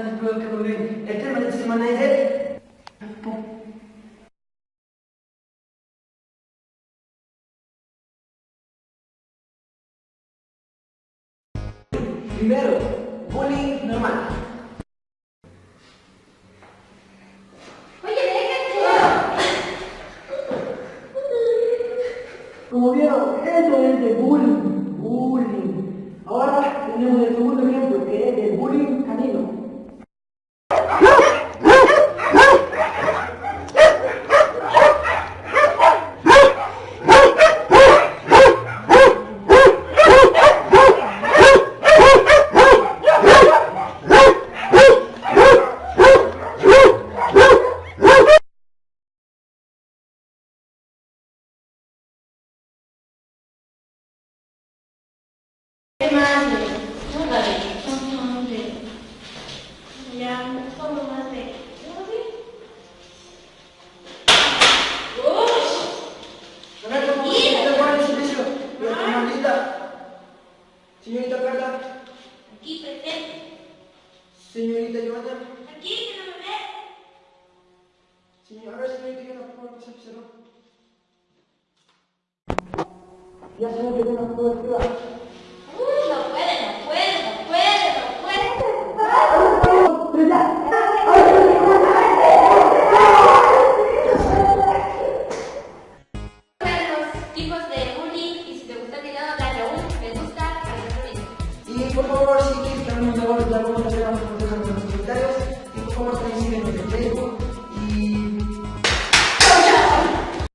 importante quello che volevi. E il tema della settimana è... Primero, bullying normal. Déjate. Como vieron, esto es de bullying. Bullying. Ahora tenemos el que no me ve. señora, señorita Y por favor, si quieres que hablemos de algo, ya lo vamos a hacer a comentarios. Y por favor, también síguenos en Facebook.